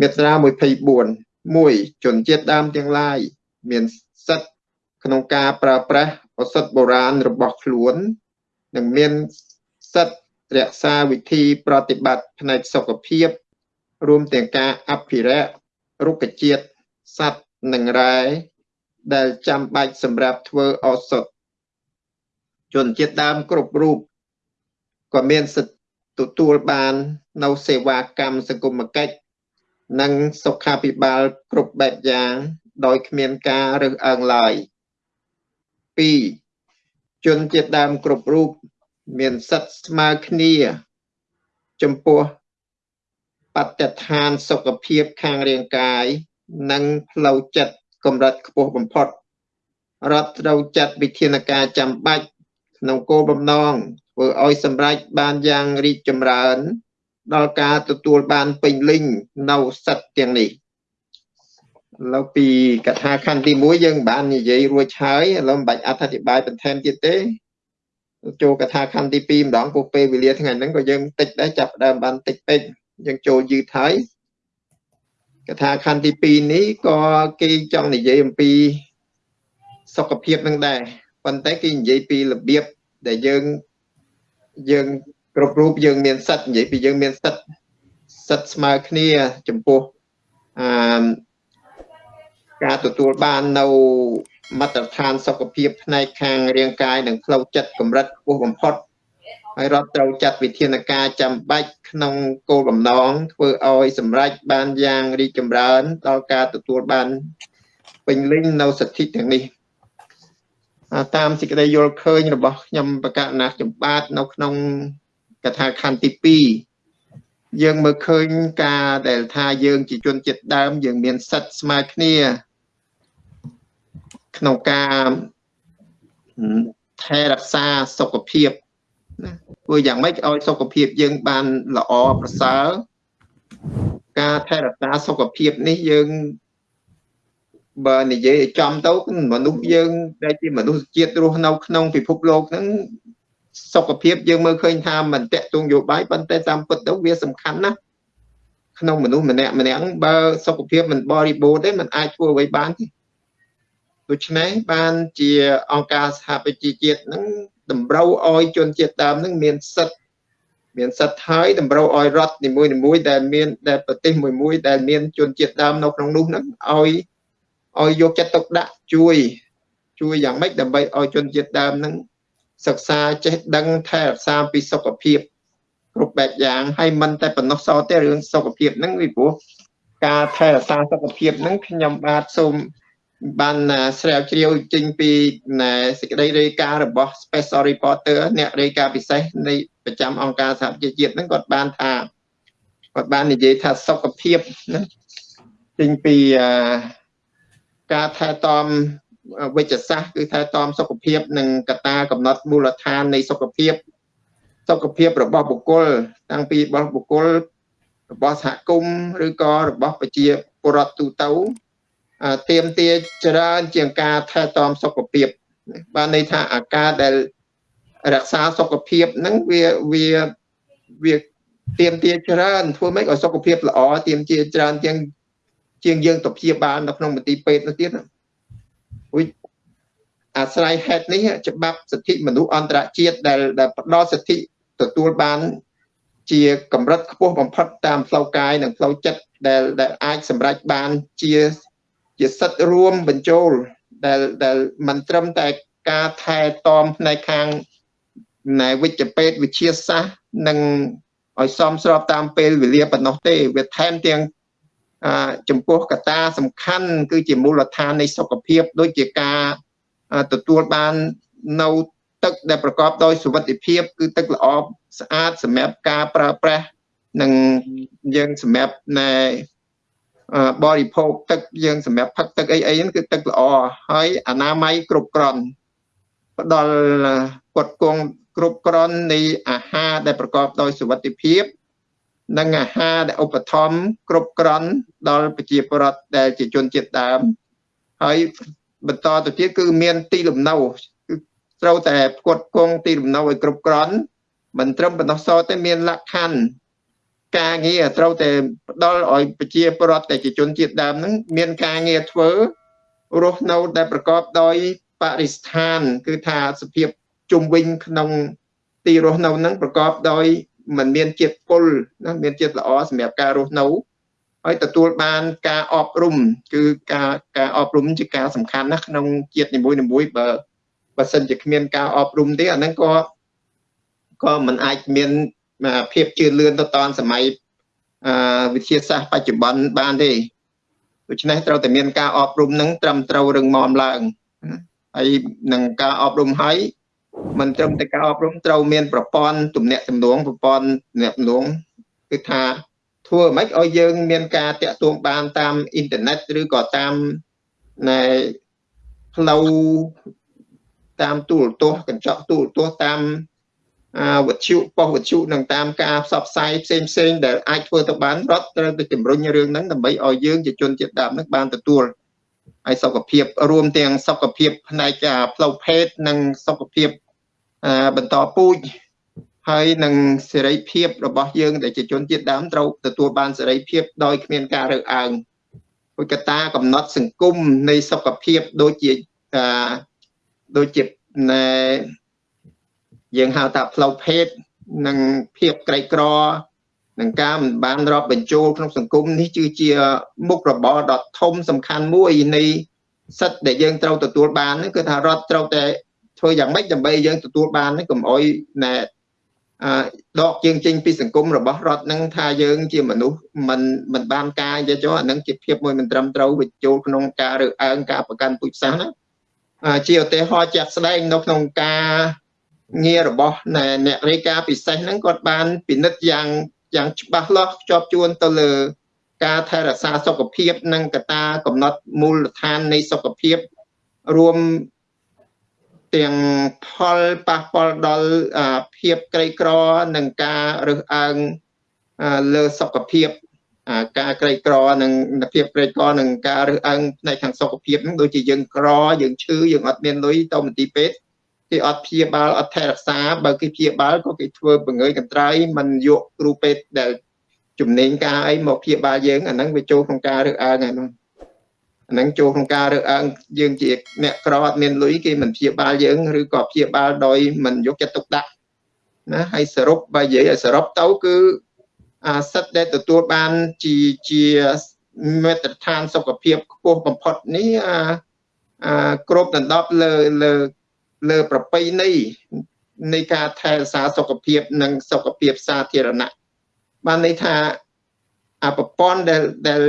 មាត្រា24 1ជនជាតិដើមទាំងឡាយមានសិទ្ធិក្នុងការប្រើប្រាស់ឱសថបុរាណរបស់ខ្លួន និងមានសិទ្ធិរក្សាវិធីប្រតិបត្តិផ្នែកសុខភាព រួមទាំងការអភិរក្សរុក្ខជាតិសត្វនិងរ៉ែដែលចាំបាច់សម្រាប់ធ្វើឱសថជនជាតិដើមគ្រប់រូបក៏មានសិទ្ធិទទួលបាននៅសេវាកម្មសង្គមគិច្ច និងសុខាភិបាលគ្រប់បែបយ៉ាង ដោយគ្មានការរើសអើងឡើយ2ជនជាតិដើមគ្រប់រូបមានសិទ្ធិស្មើគ្នា ចំពោះបត្តិឋានសុខភាពខាងរាងកាយ និងផ្លូវចិត្តកម្រិតខ្ពស់បំផុតរដ្ឋត្រូវចាត់វិធានការចាំបាច់ក្នុងគោលបំណងធ្វើឲ្យសម្រេចបានយ៉ាងរីកចម្រើន ដល់ការទទួលបានពេញលេញនៅសិទ្ធិទាំងនេះឥឡូវពីកថាខណ្ឌទី1យើងបាននិយាយរួចហើយឥឡូវមិនបាច់អត្ថាធិប្បាយបន្ថែមទៀតទេចូលកថាខណ្ឌទី2ម្ដងពោះពេលវេលាថ្ងៃហ្នឹងក៏យើងតិចដែរចាប់ដើមបានតិចពេកយើងចូលយឺតហើយកថាខណ្ឌទី2នេះក៏គេចង់និយាយអំពីសុខភាពនឹងដែរប៉ុន្តែគេនិយាយពីរបៀបដែលយើងយើង គ្រប់រូបយើងមានសិទ្ធនិយាយពីយើងមានសិទ្ធសិទ្ធស្មើគ្នាចំពោះអឺការទទួលបាននៅមាត្រដ្ឋានសុខភាពផ្នែកខាងរាងកាយនិងផ្លូវចិត្តកម្រិតខ្ពស់បំផុតហើយរដ្ឋត្រូវចាត់វិធានការចាំបាច់ក្នុងគោលបំណងធ្វើឲ្យសម្រេចបានយ៉ាងរីកចម្រើនដល់ការទទួលបានពេញលេញនៅសិទ្ធិទាំងនេះតាមសេចក្តីយល់ឃើញរបស់ខ្ញុំបកណាចម្បាតនៅក្នុង កថាខណ្ឌទី2យើងមើលឃើញការដែលថាយើងជាជនជាតិដើម យើងមានសិទ្ធិស្មើគ្នា ក្នុងការថែរក្សាសុខភាពណាធ្វើយ៉ាងម៉េចឲ្យសុខភាពយើងបានល្អប្រសើរការថែរក្សាសុខភាពនេះយើងបើនិយាយចំទៅមនុស្សយើងដែលជាមនុស្សជាតិរស់នៅក្នុងពិភពលោកហ្នឹង សុខភាពយើងមើលឃើញថាមិនតកតងយោបាយប៉ុន្តែតាមពិតទៅវាសំខាន់ណាស់ក្នុងមនុស្សម្នាក់ម្នាក់បើសុខភាពមិនបរិបូរណ៍ទេมันអាចធ្វើអ្វីបានទេដូច្នេះបានជាអង្គការសហប្រជាជាតិហ្នឹងតម្រូវឲ្យជនជាតិដើមហ្នឹងមានសិទ្ធិមានសិទ្ធិហើយតម្រូវឲ្យរដ្ឋនីមួយៗដែលមានដែលប្រទេសមួយមួយដែលមានជនជាតិដើមនៅក្នុងនោះហ្នឹងឲ្យឲ្យយកចិត្តទុកដាក់ជួយ ជួយយ៉ាងម៉េចដើម្បីឲ្យជនជាតិដើមហ្នឹង សិក្សាចេះដឹងថែរក្សាពីសុខភាពគ្រប់បែបយ៉ាងហើយមិនតែប៉ុណ្ណោះសោះទេរឿងសុខភាពហ្នឹងពីព្រោះការថែរក្សាសុខភាពហ្នឹងខ្ញុំបាទសូមបានស្រាវជ្រាវចេញពីសេចក្តីរាយការណ៍របស់ Special Reporter អ្នករាយការណ៍ពិសេសនៃប្រចាំអង្គការសហប្រជាជាតិហ្នឹងគាត់បានថាគាត់បាននិយាយថាសុខភាពណាចេញពីការថែទាំ វិជ្ជសាស្ត្រគឺថែទាំសុខភាពនិងកត្តាកំណត់មូលដ្ឋាននៃសុខភាពសុខភាពរបស់បុគ្គលតាំងពីរបស់បុគ្គលរបស់សហគមន៍ឬក៏របស់ប្រជាពលរដ្ឋទូទៅទៀមទាច្រើនជាងការថែទាំសុខភាពបានន័យថាអាការដែលរក្សាសុខភាពហ្នឹងវាវាវាទៀមទាច្រើនធ្វើម៉េចឲ្យសុខភាពល្អទៀមទាច្រើនជាងជាងយើងទៅព្យាបាលនៅក្នុងមន្ទីរពេទ្យនោះទៀត អ៊ុយអាស្រ័យហេតុនេះច្បាប់សិទ្ធិមនុស្សអន្តរជាតិដែលដែលផ្ដល់សិទ្ធិទទួលបាន ជាកម្រិតខ្ពស់បំផុតតាមផ្លូវកាយនិងផ្លូវចិត្តដែលដែលអាចសម្រេចបានជាជាសិទ្ធិរួមបញ្ចូលដែលដែលមិនត្រឹមតែការថែទាំផ្នែកខាងណែវិជ្ជពេទ្យវិទ្យាសាស្ត្រនិងឲ្យសមស្របតាមពេលវេលាប៉ុណ្ណោះទេវាថែមទាំង ចំពោះកត្តាសំខាន់គឺជាមូលដ្ឋាននៃសុខភាព ដូចជាការទទួលបាននៅទឹកដែលប្រកបដោយសុវត្ថិភាព គឺទឹកល្អស្អាតសម្រាប់ការប្រើប្រាស់និងយើងសម្រាប់ណែបរិភោគទឹកយើងសម្រាប់ផឹកទឹកអីអីហ្នឹងគឺទឹកល្អហើយអនាម័យគ្រប់គ្រាន់ផ្ដល់គាត់គង់គ្រប់គ្រាន់នៃអាហារដែលប្រកបដោយសុវត្ថិភាព និងអាហារដែលឧបត្ថម្ភគ្រប់គ្រាន់ដល់ប្រជាពលរដ្ឋដែលជាជនជាតិដើមហើយបន្តទៅទៀតគឺមានទីលំនៅគឺត្រូវតែផ្គត់ផ្គង់ទីលំនៅឲ្យគ្រប់គ្រាន់មិនត្រឹមប៉ុណ្ណោះសោះទេមានលក្ខខណ្ឌការងារត្រូវតែផ្ដល់ឲ្យប្រជាពលរដ្ឋតែជាជនជាតិដើមហ្នឹងមានការងារធ្វើរស់នៅដែលប្រកបដោយបរិស្ថាន គឺថាសភាពជុំវិញក្នុងទីរស់នៅហ្នឹងប្រកបដោយ มันមានជាតិពុលណាមានជាតិល្អសម្រាប់ការរស់នៅហើយទទួលបានការអប់រំគឺការការអប់រំជាការសំខាន់ណាស់ក្នុងជាតិនីមួយៗបើបើសិនជាគ្មានការអប់រំទេអាហ្នឹងក៏ក៏មិនអាចមានភាពជឿនលឿនទៅតាមសម័យអឺវិទ្យាសាស្ត្របច្ចុប្បន្នបានទេដូច្នេះត្រូវតែមានការអប់រំនឹងត្រឹមត្រូវរឹងមាំឡើងហើយនឹងការអប់រំហើយ មិនត្រឹមតែការអប់រំត្រូវមានប្រព័ន្ធទំនាក់ទំនងប្រព័ន្ធទំនាក់ទំនងគឺថាធ្វើម៉េចឲ្យយើងមានការតាក់ទងបានតាមអ៊ីនធឺណិតឬក៏តាមណែផ្លូវតាមទូរទស្សន៍កញ្ចក់ទូរទស្សន៍តាមវិទ្យុប៉ុស្តិ៍វិទ្យុនិងតាមការផ្សព្វផ្សាយផ្សេងផ្សេងដែលអាចធ្វើទៅបានរដ្ឋត្រូវតែជំរុញរឿងហ្នឹងដើម្បីឲ្យយើងជាជនជាតិដើមហ្នឹងបានទទួលហើយសុខភាពរួមទាំងសុខភាពផ្នែកផ្លូវភេទនិងសុខភាព បន្តពូជហើយនឹងសេរីភាពរបស់យើងដែលជាជនជាតិដើមត្រូវទទួលបានសេរីភាពដោយគ្មានការរើសអើងពុទ្ធកតាកំណត់សង្គមនៃសុខភាពដូចជាដូចជាណែយើងហៅថាផ្លូវភេទនិងភាពក្រីក្រនឹងការមិនបានរាប់បញ្ចូលក្នុងសង្គមនេះគឺជាមុខរបរដ៏ធំសំខាន់មួយនៃសិទ្ធិដែលយើងត្រូវទទួលបានគឺថារដ្ឋត្រូវតែ ធ្វើយ៉ាងម៉េចដើម្បីយើងទទួលបានកុំអោយណែអឺដកយើងចេញពីសង្គមរបស់រដ្ឋនឹងថាយើងជាមនុស្សមិនមិនបានការនិយាយចុះអានឹងជាភាពមួយមិនត្រឹមត្រូវបញ្ចូលក្នុងការរើសអើងការប្រកាន់ពូជសាសន៍ណាជាឧទាហរណ៍ជាក់ស្ដែងនៅក្នុងការងាររបស់អ្នករាយការណ៍ពិសេសហ្នឹងគាត់បានពិនិត្យយ៉ាងយ៉ាងច្បាស់លាស់ជាប់ជួនទៅលើការថែរក្សាសុខភាព និងកត្តាកំណត់មូលដ្ឋាននៃសុខភាពរួម ទាំងផលប៉ះពាល់ដល់ភាពក្រីក្រ និងការរើសអើងលើសុខភាពការក្រីក្រនិងភាពក្រីក្រនិងការរើសអើងផ្នែកខាងសុខភាពហ្នឹងដូចជាយើងក្រយើងឈឺយើងអត់មានលុយទៅមន្ទីរពេទ្យគេអត់ព្យាបាលអត់ថែរក្សាបើគេព្យាបាលក៏គេធ្វើបង្ើយកន្ត្រៃមិនយកគ្រូពេទ្យដែលជំនាញការអីមកព្យាបាលយើងអាហ្នឹងវាចូលក្នុងការរើសអើងហ្នឹងអាហ្នឹងចូលក្នុងការរើសអើងយើងជាអ្នកក្រអត់មានលុយគេមិនព្យាបាលយើងឬក៏ព្យាបាលដោយមិនយកចិត្តទុកដាក់ណាហើយសរុបបើនិយាយឲ្យសរុបទៅគឺអាសិទ្ធដែលទទួលបានជាជាមាត្រដ្ឋានសុខភាពខ្ពស់បំផុតនេះអាគ្រប់ដណ្ដប់លើលើលើប្រពៃណីនៃការថែរក្សាសុខភាពនិងសុខភាពសាធារណៈបានន័យថាអប្រព័ន្ធដែលដែល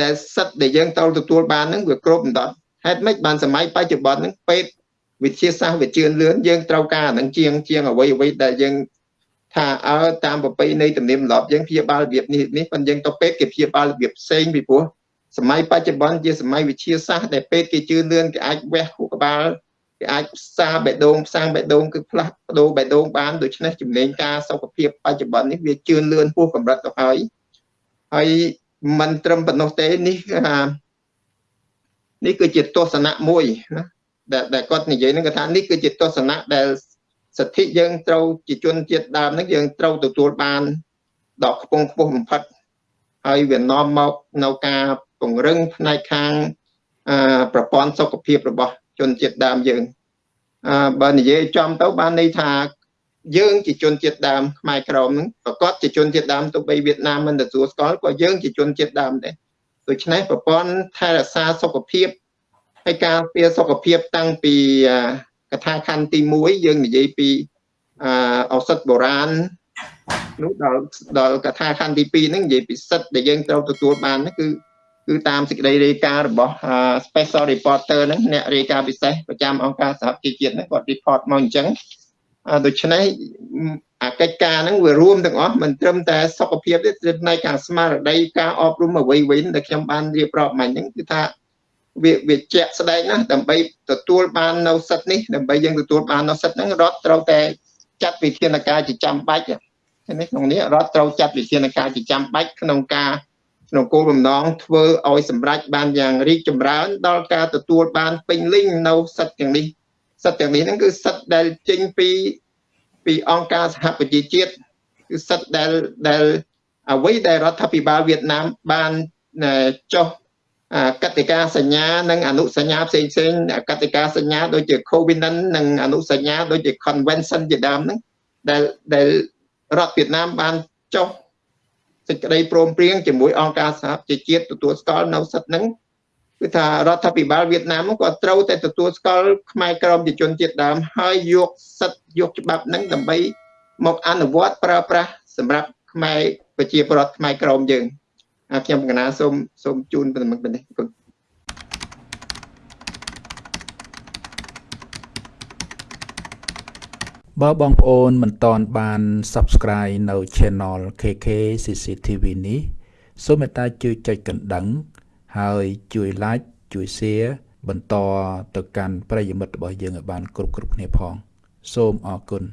ដែលសិទ្ធដែលយើងត្រូវទទួលបានហ្នឹងវាគ្រប់ដណ្ដប់ហេតុម៉េចបានសម័យបច្ចុប្បន្នហ្នឹងពេទ្យវិទ្យាសាស្ត្រវាជឿនលឿនយើងត្រូវការហ្នឹងជាងជាងអ្វីអ្វីដែលយើងថាអើតាមប្រពៃណីទំនៀមទម្លាប់យើងព្យាបាលរបៀបនេះនេះប៉ុន្តែយើងទៅពេទ្យគេព្យាបាលរបៀបផ្សេងពីព្រោះសម័យបច្ចុប្បន្នជាសម័យវិទ្យាសាស្ត្រដែលពេទ្យគេជឿនលឿនគេអាចវះខួរក្បាលគេអាចផ្សារបេះដូងផ្សាំងបេះដូងគឺផ្លាស់ប្ដូរបេះដូងបានដូច្នេះជំនាញការសុខភាពបច្ចុប្បន្ននេះវាជឿនលឿនពោះកម្រិតទៅហើយហើយ មិនត្រឹមប៉ុណ្ណោះទេនេះថានេះគឺជាទស្សនៈមួយណាដែលដែលគាត់និយាយនឹងគាត់ថានេះគឺជាទស្សនៈដែលសិទ្ធិយើងត្រូវជាជនជាតិដើមហ្នឹងយើងត្រូវទទួលបានដល់ខ្ពង់ខ្ពស់បំផុតហើយវានាំមកនៅការពង្រឹងផ្នែកខាងប្រព័ន្ធសុខភាពរបស់ជនជាតិដើមយើងអឺបើនិយាយចំទៅបានន័យថា យើងជាជនជាតិដើមខ្មែរក្រមហ្នឹងប្រកាសជាជនជាតិដើមទោះបីវៀតណាមមិនទទួលស្គាល់ក៏យើងជាជនជាតិដើមដែរដូច្នេះប្រព័ន្ធថែរក្សាសុខភាពហើយការពារសុខភាពតាំងពីកថាខណ្ឌទី1យើងនិយាយពីអឱសថបុរាណនោះដល់ដល់កថាខណ្ឌទី2ហ្នឹងនិយាយពីសិទ្ធដែលយើងត្រូវទទួលបានគឺគឺតាមសេចក្តីរាយការណ៍របស់ Special Reporter ហ្នឹងអ្នករាយការណ៍ពិសេសប្រចាំអង្គការសហជីវជាតិហ្នឹងគាត់ report មកអញ្ចឹង ដូច្នេះអាកិច្ចការហ្នឹងវារួមទាំងអស់មិនត្រឹមតែសុខភាពទេគឺផ្នែកខាងស្មារតីការអប់រំអ្វីវិញដែលខ្ញុំបានរៀបរាប់មិញហ្នឹងគឺថាវាវាជាក់ស្ដែងណាស់ដើម្បីទទួលបាននៅសិទ្ធិនេះដើម្បីយើងទទួលបាននៅសិទ្ធិហ្នឹងរដ្ឋត្រូវតែចាត់វិធានការជាចាំបាច់នេះក្នុងនេះរដ្ឋត្រូវចាត់វិធានការជាចាំបាច់ក្នុងការក្នុងគោលបំណងធ្វើឲ្យសម្រេចបានយ៉ាងរីកចម្រើនដល់ការទទួលបានពេញលេញនៅសិទ្ធិទាំងនេះ សិទ្ធិទាំងនេះហ្នឹងគឺសិទ្ធិដែលចេញពីពីអង្គការសហប្រជាជាតិគឺសិទ្ធិដែលដែលអ្វីដែលរដ្ឋាភិបាលវៀតណាមបានចុះកតិកាសញ្ញានិងអនុសញ្ញាផ្សេងផ្សេងកតិកាសញ្ញាដូចជា Covenant និងអនុសញ្ញាដូចជា Convention ជាដើមហ្នឹងដែលដែលរដ្ឋវៀតណាមបានចុះសេចក្តីព្រមព្រៀងជាមួយអង្គការសហប្រជាជាតិទទួលស្គាល់នៅសិទ្ធិហ្នឹង គឺថារដ្ឋាភិបាលវៀតណាមក៏ត្រូវតែទទួលស្គាល់ខ្មែរក្រមជនជាតិដើមហើយយកសិទ្ធិយកច្បាប់ហ្នឹងដើម្បីមកអនុវត្តប្រើប្រាស់សម្រាប់ខ្មែរប្រជាពលរដ្ឋខ្មែរក្រមយើងខ្ញុំកណាសូមសូមជូនប៉ុណ្្នឹងប៉ុណ្នេះគុណបើបងប្អូនមិនតន់បាន Subscribe នៅ Channel KK CCTV នេះសូមមេត្តាជួយចុចកណ្ដឹង ហើយជួយ Like ជួយ Share បន្តទៅកាន់ប្រិយមិត្តរបស់យើងឲ្យបានគ្រប់គ្រប់គ្នាផង សូមអរគុណ